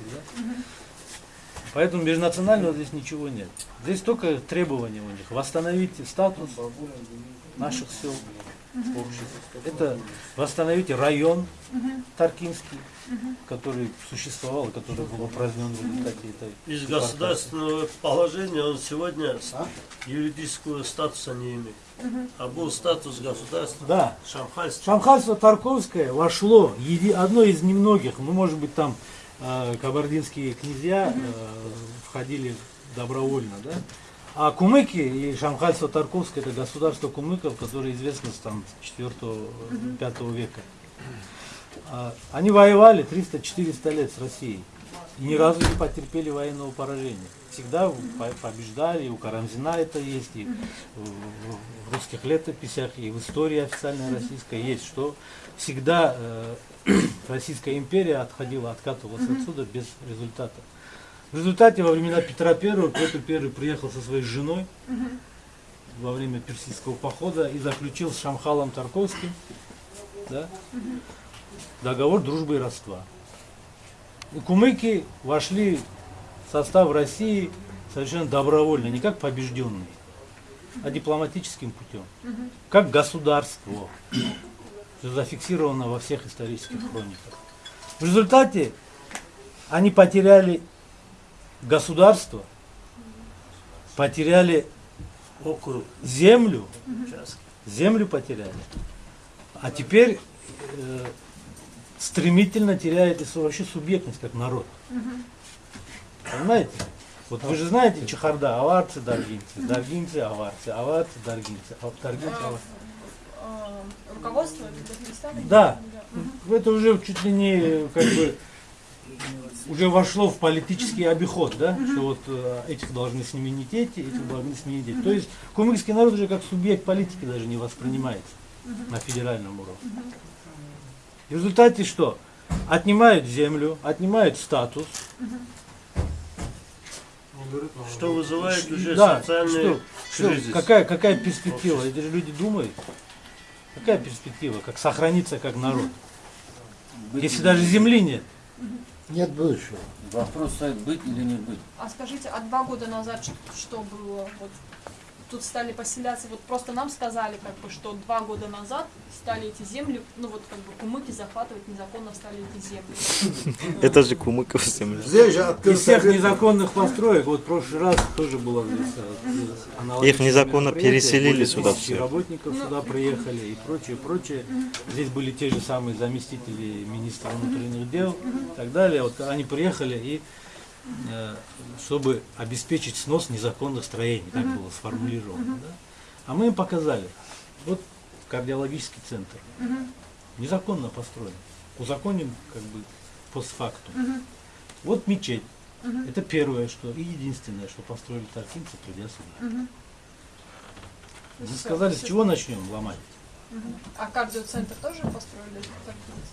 да? Поэтому межнационального здесь ничего нет. Здесь только требования у них. Восстановить статус наших сел, обществ. Это восстановить район Таркинский, который существовал, и который был упразднен в результате этой Из депортации. государственного положения он сегодня с- юридического статуса не имеет. А был статус государства Да. шамхайства. Шамханство Тарковское вошло, еди- одно из немногих, ну может быть там кабардинские князья э, входили добровольно, да? А кумыки и Шамханство Тарковское это государство кумыков, которое известно с там 4-5 века. А, Они воевали 300-400 лет с Россией и ни разу не потерпели военного поражения. Всегда по- побеждали, и у Карамзина это есть, и в в русских летописях, и в истории официальной российской есть, что всегда э, Российская империя отходила, откатывалась отсюда без результата. В результате во времена Петра Первого Петр Первый приехал со своей женой во время персидского похода и заключил с Шамхалом Тарковским да, договор дружбы и родства. И кумыки вошли в состав России совершенно добровольно, не как побежденные, а дипломатическим путем, как государство, зафиксировано во всех исторических хрониках. В результате они потеряли государство, потеряли Округ. землю, землю потеряли. А теперь э, стремительно теряет и вообще субъектность как народ. Понимаете? Вот вы же знаете чехарда, аварцы, даргинцы, даргинцы, аварцы, аварцы, даргинцы, а даргинцы, аварцы. Руководство? Да. Это уже чуть ли не как бы уже вошло в политический обиход, да, что вот э, этих должны сменить эти, этих должны сменить эти. То есть кумыкский народ уже как субъект политики даже не воспринимается на федеральном уровне. В результате что? Отнимают землю, отнимают статус. Что вызывает уже Да, социальный что, что, кризис. какая, какая перспектива? Эти же люди думают. Какая перспектива? Как сохраниться как народ? Если даже земли нет. Нет будущего. Вопрос стоит быть или не быть. А скажите, а два года назад что было? Вот тут стали поселяться, вот просто нам сказали, как бы, что два года назад стали эти земли, ну вот как бы кумыки захватывать незаконно стали эти земли. Это же Кумыков же Из всех незаконных построек, вот в прошлый раз тоже было здесь э, Их незаконно переселили сюда всех. работников сюда приехали и прочее, прочее. Здесь были те же самые заместители министра внутренних дел и так далее. Вот они приехали и чтобы обеспечить снос незаконных строений, так было сформулировано. да. А мы им показали. Вот кардиологический центр. Незаконно построен. Узаконен как бы постфактум. Вот мечеть. Это первое, что и единственное, что построили таркинцы, придя сюда. Мы сказали, с чего начнем ломать? А кардиоцентр тоже построили?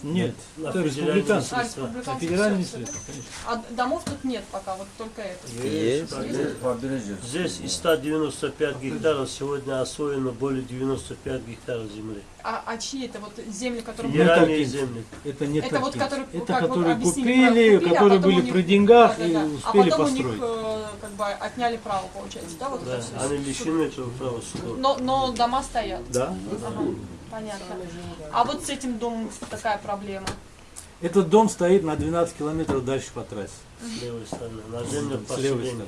Нет, на это республиканский. А, республиканский федеральные всё, всё, средства, конечно. А домов тут нет пока, вот только это. Есть. Побережье. Здесь из 195 гектаров сегодня освоено более 95 гектаров земли. А, а чьи это вот земли, которые... Федеральные таркинцы. земли. Это не Это вот которые, Это как вот которые объяснили, купили, купили, а которые потом были у них- при деньгах Да, и да, да. успели а потом построить. у них э, как бы отняли право, получается, да? Вот Да, это они лишены этого права. Но, но дома стоят. Да. Ага, понятно. А вот с этим домом такая проблема. Этот дом стоит на 12 километров дальше по трассе. С левой стороны. На землях С левой стороны.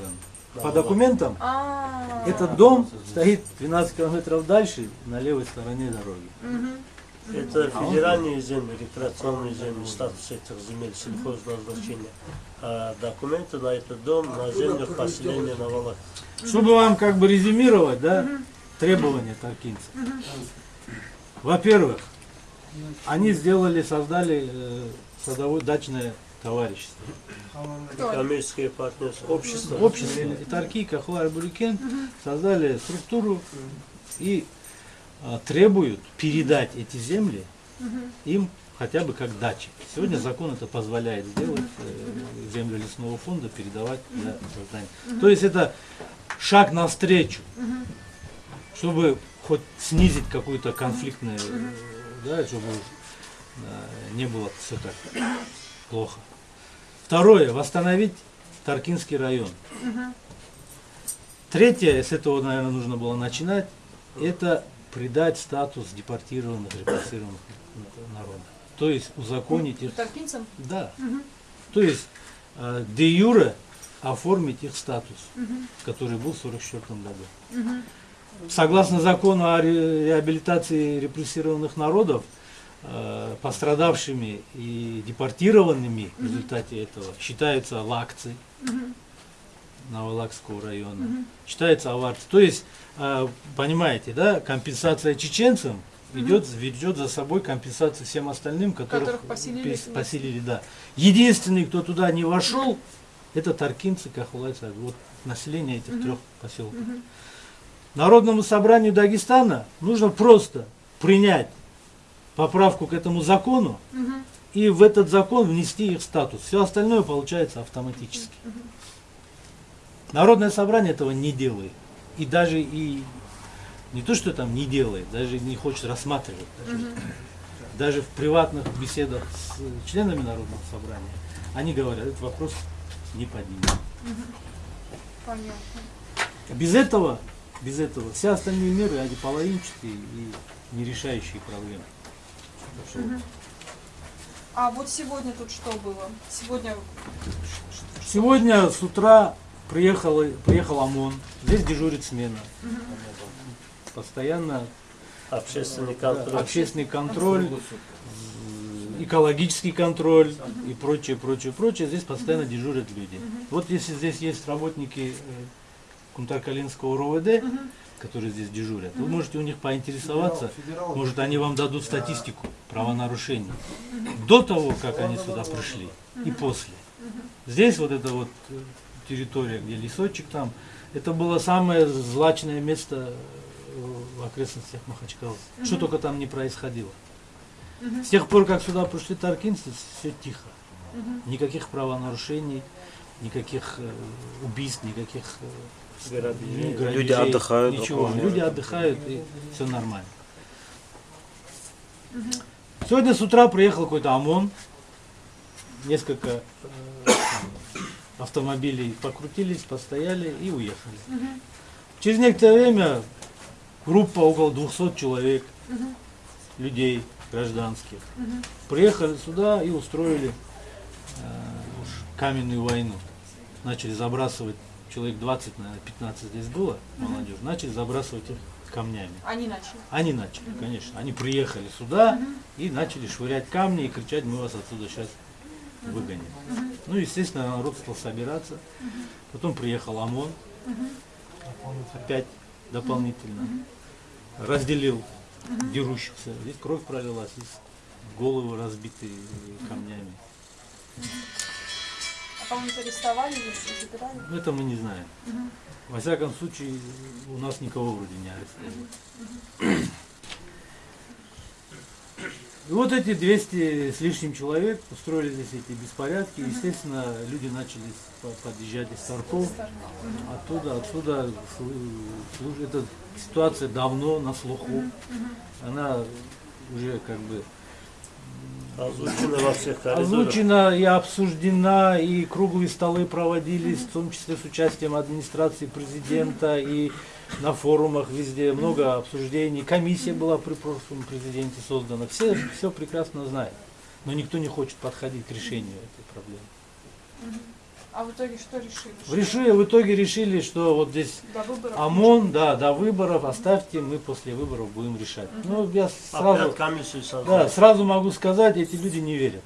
По документам А, этот дом стоит 12 километров дальше на левой стороне дороги. Это федеральные земли, рекреационные земли, статус этих земель сельхозназначения. А документы на этот дом на землях поселения на Валах. Чтобы вам как бы резюмировать, да, требования таркинцев. Во-первых, они сделали, создали э, садовое дачное товарищество. кто? Коммерческое партнерство, общество. Общество и Тарки, Кахуар, Бурякен создали структуру и а, требуют передать эти земли им хотя бы как дачи. Сегодня закон это позволяет сделать, э, землю лесного фонда передавать для создания. То есть это шаг навстречу, чтобы хоть снизить какую-то конфликтную, да, чтобы э, не было все так плохо. Второе, восстановить Таркинский район. Третье, с этого, наверное, нужно было начинать, это придать статус депортированных, репрессированных народов. То есть узаконить их. Таркинцам? Да. То есть э, де юре оформить их статус, который был в 1944 году. Согласно закону о ре- реабилитации репрессированных народов, пострадавшими и депортированными в результате этого считаются лакцы Новолакского района, считаются аварцы. То есть, э, понимаете, да, компенсация чеченцам идет, ведет за собой компенсацию всем остальным, которых, Которых поселили поселили, да. Единственный, кто туда не вошел, это таркинцы, Кахулайцы, вот население этих трех поселков. Народному собранию Дагестана нужно просто принять поправку к этому закону и в этот закон внести их статус. Все остальное получается автоматически. Народное собрание этого не делает. И даже и не то, что там не делает, даже не хочет рассматривать. Даже, даже в приватных беседах с членами Народного собрания они говорят, этот вопрос не поднимем. Понятно. Без этого, без этого все остальные меры, они половинчатые и не решающие проблемы. А вот сегодня тут что было? Сегодня Сегодня с утра приехал, приехал ОМОН, здесь дежурит смена. Постоянно Общественный да, контроль. общественный контроль, экологический контроль и прочее, прочее, прочее. Здесь постоянно дежурят люди. Вот если здесь есть работники э, Кунтакалинского РОВД, которые здесь дежурят, вы можете у них поинтересоваться, может они вам дадут статистику правонарушений до того, как они сюда пришли и после. Здесь вот эта вот э, территория, где лесочек там, это было самое злачное место э, в окрестностях Махачкалы. Что только там не происходило. С тех пор, как сюда пришли таркинцы, все тихо. Никаких правонарушений, никаких э, убийств, никаких э, Грабежей. грабежей, Люди отдыхают Ничего. Люди отдыхают и все нормально. Сегодня с утра приехал какой-то ОМОН, несколько э, автомобилей покрутились, постояли и уехали. Через некоторое время группа около 200 человек, людей гражданских, приехали сюда и устроили э, каменную войну. Начали забрасывать, человек 20, наверное, 15 здесь было, молодежь, начали забрасывать их камнями. они начали. Они начали, конечно. Они приехали сюда и начали швырять камни и кричать, мы вас отсюда сейчас выгоним. Ну, естественно, народ стал собираться. Потом приехал ОМОН, опять дополнительно. Разделил дерущихся. Здесь кровь пролилась, здесь головы разбиты камнями. А кого-нибудь арестовали или забирали? Ну, это мы не знаем. Во всяком случае, у нас никого вроде не арестовали. И вот эти 200 с лишним человек устроили здесь эти беспорядки. Естественно, люди начали по- подъезжать из Тарков. Оттуда, отсюда. Эта ситуация давно на слуху. Она уже как бы Озвучено во всех коридорах. Озвучена и обсуждена, и круглые столы проводились, в том числе с участием администрации президента, и на форумах везде много обсуждений. Комиссия была при прошлом президенте создана. Все все прекрасно знают. Но никто не хочет подходить к решению этой проблемы. А в итоге что решили? В, решили, в итоге решили, что вот здесь До выборов? ОМОН, да, до выборов оставьте, мы после выборов будем решать. Ну, я сразу, да, сразу могу сказать, эти люди не верят.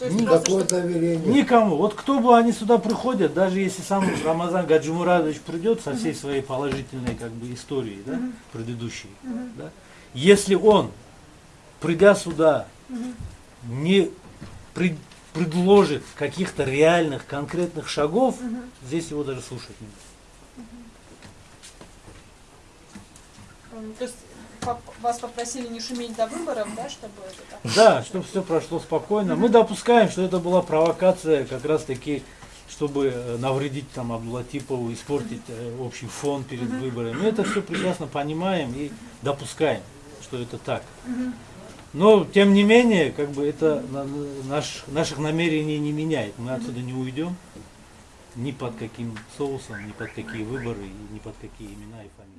Никакого что- доверия нет. Никому. Вот кто бы они сюда приходят, даже если сам Рамазан Гаджимурадович придет со всей своей положительной как бы историей, да, предыдущей, да, если он, придя сюда, не пред- предложит каких-то реальных, конкретных шагов, здесь его даже слушать не будут. М, То есть вас попросили не шуметь до выборов, да, чтобы это так? Да, чтобы все прошло спокойно. Мы допускаем, что это была провокация как раз таки, чтобы э, навредить там Абдулатипову, испортить э, общий фон перед выборами. Мы это все прекрасно понимаем и допускаем, что это так. Но, тем не менее, как бы это на- наш, наших намерений не меняет. Мы отсюда не уйдем ни под каким соусом, ни под какие выборы, ни под какие имена и фамилии.